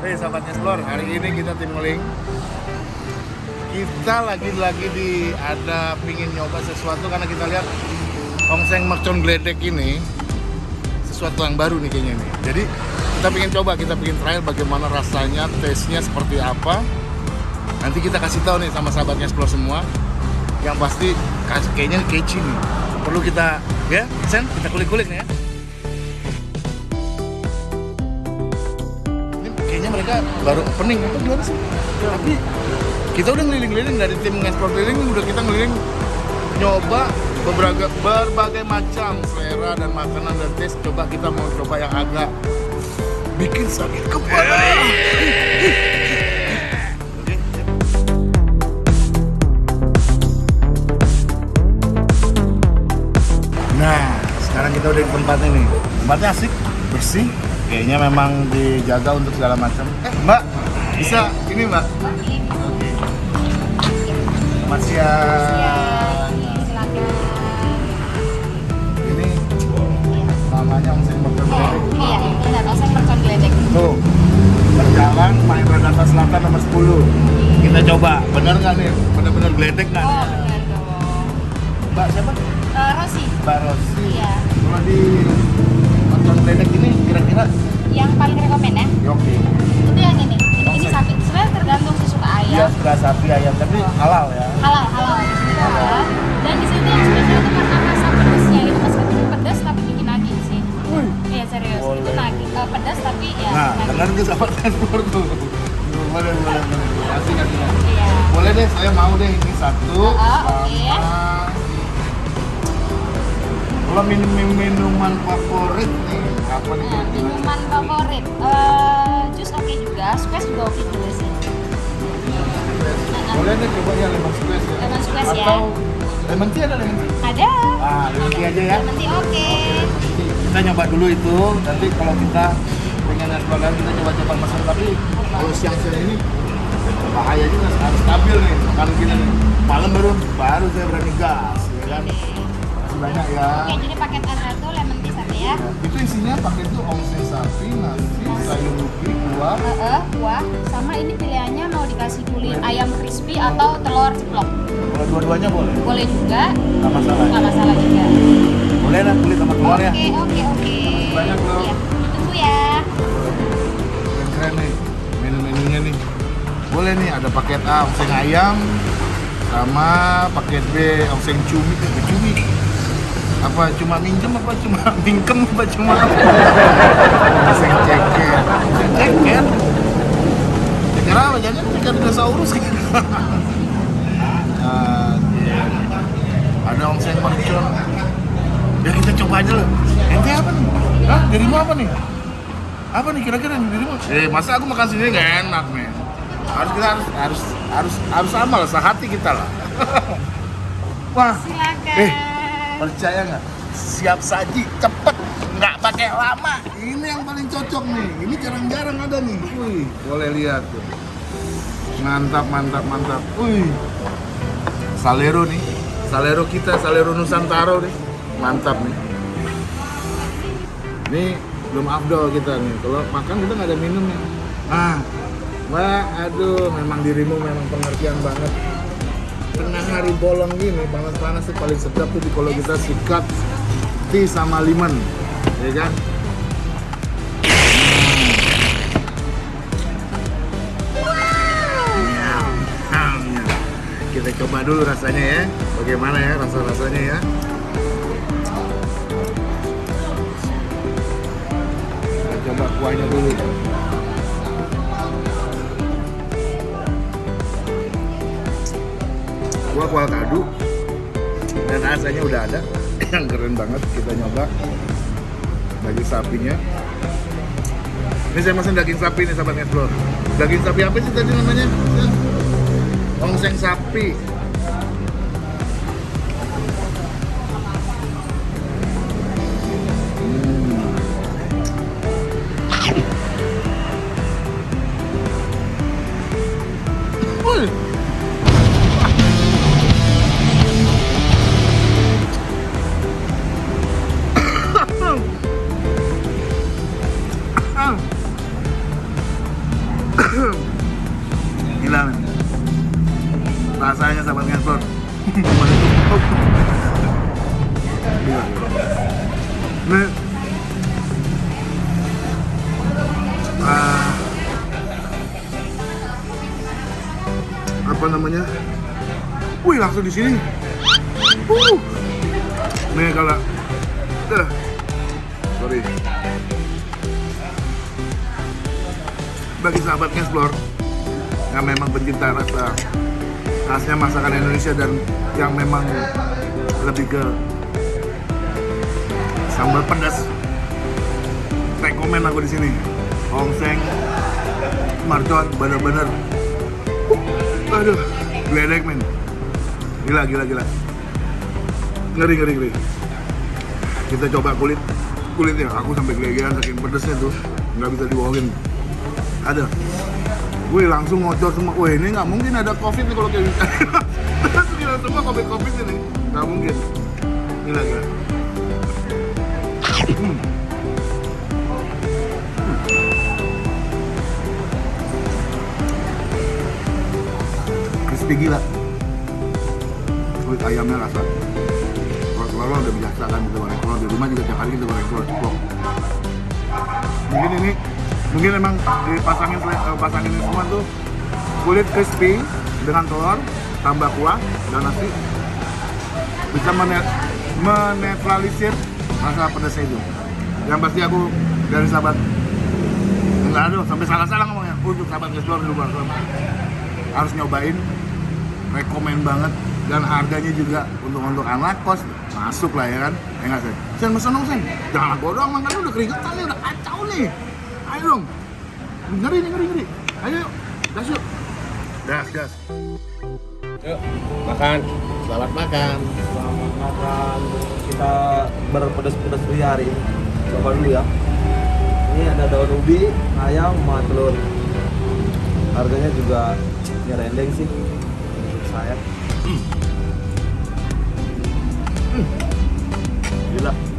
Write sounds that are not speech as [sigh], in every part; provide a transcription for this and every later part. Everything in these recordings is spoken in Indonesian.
sahabat Explore. Hari ini kita tim ngeling. Kita lagi-lagi di ada pingin nyoba sesuatu karena kita lihat ongseng mercon gledek ini sesuatu yang baru nih kayaknya nih. Jadi kita pengen coba, kita pengen trial bagaimana rasanya, taste-nya seperti apa. Nanti kita kasih tahu nih sama sahabatnya Explore semua. Yang pasti kayaknya kece nih. Perlu kita ya, Sen, kita kulik-kulik nih ya. Mereka baru opening apa gimana sih? Tapi kita udah ngeliling-ngeliling dari tim nge-explore keliling udah kita ngeliling nyoba beberapa berbagai macam selera dan makanan dan taste coba kita mau coba yang agak bikin sakit kepala. Nah, sekarang kita udah di tempatnya nih. Tempatnya asik, bersih. Kayaknya memang dijaga untuk segala macam. Eh, Mbak, bisa ini Mbak? Siang. silakan Ini namanya Ongseng Bakar Gledek. iya benar oseng mercon geledek Tuh, berjalan main Radata Selatan nomor 10. Kita coba, bener nggak nih? Bener-bener gledek nggak? oh nih? benar dong Mbak siapa? Eh, Rosi Mbak Rosi. iya Kalau di Gledek ini kira-kira yang paling rekomen ya ya oke. itu yang ini ini, ini Oseng. sapi sebenarnya tergantung sih suka ayam suka sapi ayam, tapi halal ya. halal halal halal dan di sini yang spesial itu karena rasa pedasnya itu meskipun pedas tapi bikin nagih sih Wih. iya serius itu Boleh. nagih eh, pedas tapi ya Nah, dengar tuh sahabat transport tuh. Boleh, boleh, boleh. Asik kan ya? iya Boleh deh, saya mau deh ini satu. Oh, oke. sama- Kalau minum minuman favorit nih, apa nih? Nah, minuman favorit eh jus oke juga squash juga oke juga sih. Boleh deh coba ya lemon squash ya. Lemon squash ya. Atau lemon tea ada lemon tea? ada. Ah, lemon tea aja ya. lemon tea oke. Kita nyoba dulu itu, nanti kalau kita pengen explore lagi kita coba-coba masak. Tapi kalau siang-siang ini bahaya juga harus stabil nih. Kalau kita nih. Malam baru baru saya berani gas ya kan banyak ya Oke, jadi paket satu lemon tea satu ya. itu isinya pakai itu ongseng sapi nasi sayur ubi kuah Heeh, buah. Sama ini pilihannya mau dikasih kulit ayam crispy atau telur ceplok. kalau dua-duanya boleh Boleh juga, nggak masalah nggak masalah juga. boleh lah kulit sama telur ya Oke, oke, oke. banyak, Bro. Iya, ditunggu ya. yang keren nih menu-menunya nih boleh nih ada paket A ongseng ayam sama paket B ongseng cumi eh, cumi apa cuma minjem apa cuma [laughs] mingkem apa cuma ceker ongseng ceker ceker apa jangan ceker dinosaurus kan [laughs] iya. ada ongseng mercon ya kita coba aja loh ente apa nih Hah? dirimu apa nih apa nih kira-kira dirimu? Eh masa aku makan sendiri nggak enak men. Harus kita harus harus harus harus sama lah sehati kita lah. [laughs] Wah Silakan. Eh. Percaya nggak? Siap saji cepet nggak pakai lama. Ini yang paling cocok nih. Ini jarang-jarang ada nih. Wih boleh lihat tuh. Mantap mantap mantap. Wih Salero nih. Salero kita, Salero Nusantara nih. Mantap nih. Ini belum afdol kita nih. Kalau makan kita nggak ada minum ya. Ah, Mbak, aduh, memang dirimu memang pengertian banget. Tengah hari bolong gini, panas-panas tuh paling sedap tuh di- kalau kita sikat tea sama lemon, ya kan? Kita coba dulu rasanya ya, bagaimana ya rasa-rasanya ya. Kita coba kuahnya dulu. Kuah kuah kadu. Dan rasanya udah ada. Yang [clears throat] keren banget kita nyoba. Daging sapinya. Ini saya pesan daging sapi nih sahabat explore daging sapi apa sih tadi namanya? Ongseng sapi Tutup. Gila, gila. Ini ah, apa namanya? Wih langsung di sini. Uh. Nih kalau. Sorry. Bagi sahabat Explore yang memang pencinta rasa khasnya masakan Indonesia dan yang memang lebih ke sambal pedas. Rekomen aku di sini. Ongseng marcon bener-bener. Uh, aduh geledek men. Gila gila gila. Ngeri ngeri ngeri. Kita coba kulit. Kulitnya aku sampai gelegean saking pedesnya tuh. Nggak bisa dibohongin. Ada Wih langsung ngocor semua. Wih ini nggak mungkin ada covid nih kalau kayak gitu. [laughs] Gila semua covid covid ini nggak mungkin. Gila gila. Hmm. Crispy gila. Kulit ayamnya rasa. Kalau udah biasa kan kita goreng telur di rumah juga tiap hari kita goreng telur ceplok. Mungkin ini mungkin emang dipasangin eh, pasangin semua tuh kulit crispy dengan telur tambah kuah dan nasi. Bisa menet menetralisir rasa pedasnya itu. Yang pasti aku dari sahabat enggak aduh sampai salah-salah ngomongnya. Untuk sahabat explore di luar harus nyobain rekomen banget. Dan harganya juga untuk untuk anak kos masuk lah ya kan. Ya nggak sih sen mesen dong sen. Jangan aku doang udah keringetan nih udah kacau nih ayo dong ngeri nih ngeri ngeri ayo yuk gas yuk gas gas Yuk, makan. selamat makan Selamat makan. Kita berpedas-pedas dulu ya hari ini. Coba dulu ya. Ini ada daun ubi, ayam, sama telur. Harganya juga ya rendeng sih. Menurut Saya. Gila, pedas. pedas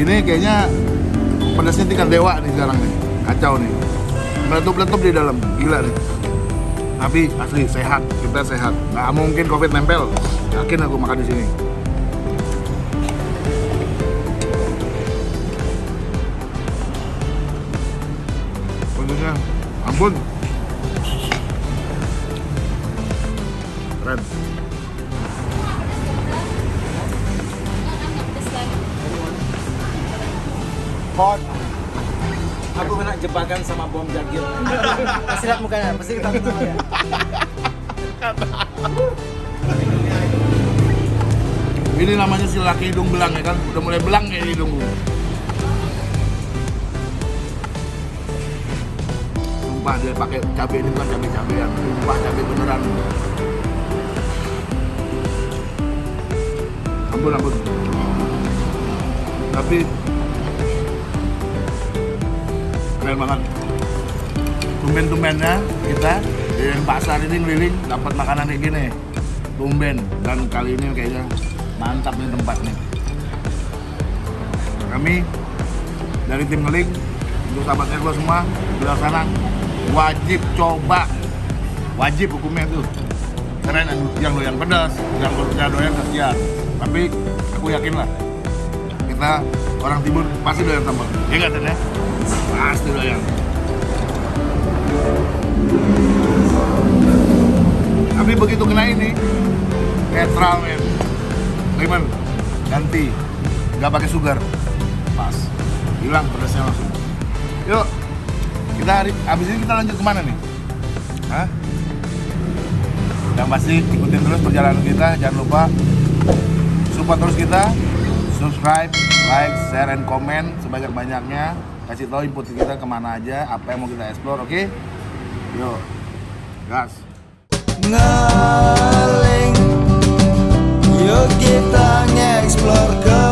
ini kayaknya pedasnya tingkat dewa nih sekarang nih. Kacau nih meletup-letup di dalam. Gila nih tapi asli sehat. Kita sehat. Nggak mungkin covid nempel. Yakin aku makan di sini. Ampun. Keren. Hot. Jebakan sama bom jagir. [laughs] Pasti lihat mukanya, pasti kita ya. Ini namanya si laki hidung belang ya kan, udah mulai belang kayak hidungku. Sumpah dia pakai cabai ini bukan cabai cabean, sumpah cabai beneran. Ampun ampun. Tapi keren banget. Tumben-tumbennya kita di pasar ini ngeliling dapat makanan kayak gini. Tumben dan kali ini kayaknya mantap nih tempat nih. Kami dari tim ngeling untuk sahabat Ergo semua di sana wajib coba wajib hukumnya itu keren yang, doyan pedas yang doyan kesian tapi aku yakin lah kita orang timur pasti doyan sambal. Ya nggak Ten, ya? Pasti doyan. Tapi begitu kena ini netral men. Lemon ganti. Nggak pakai sugar. Pas. Hilang pedasnya langsung. Yuk kita hari abis ini kita lanjut ke mana nih? Hah? Yang pasti ikutin terus perjalanan kita, jangan lupa support terus kita, subscribe, like, share, and comment sebanyak-banyaknya. Kasih tahu input kita ke mana aja, apa yang mau kita explore, oke? Yo, gas. ngeling Yuk kita nge-explore ke